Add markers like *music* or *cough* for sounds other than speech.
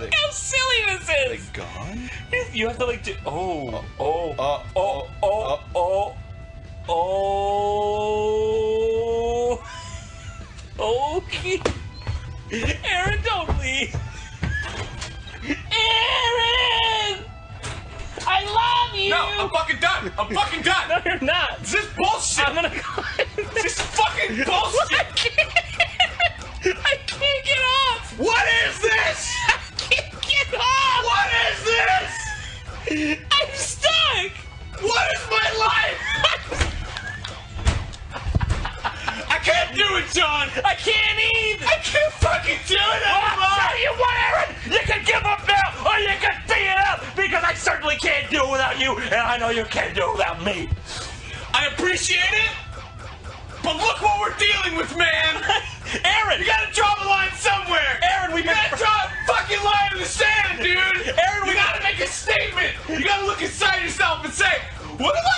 Look they- how silly this Are they is. gone? You have to like do. Oh, uh, oh, Uh, oh, uh, oh, uh. oh, oh. Okay. Aaron, don't leave. Aaron! I love you! No, I'm fucking done. I'm fucking done. No, you're not. Can't do it, John. I can't either. I can't fucking do it anymore! Well, I'll tell you what, Aaron! You can give up now, or you can beat it up, because I certainly can't do it without you, and I know you can't do it without me. I appreciate it, but look what we're dealing with, man. *laughs* Aaron! You gotta draw the line somewhere. Aaron, been... gotta draw a fucking line in the sand, dude. Aaron, You we gotta make a statement. You gotta look inside yourself and say, what am I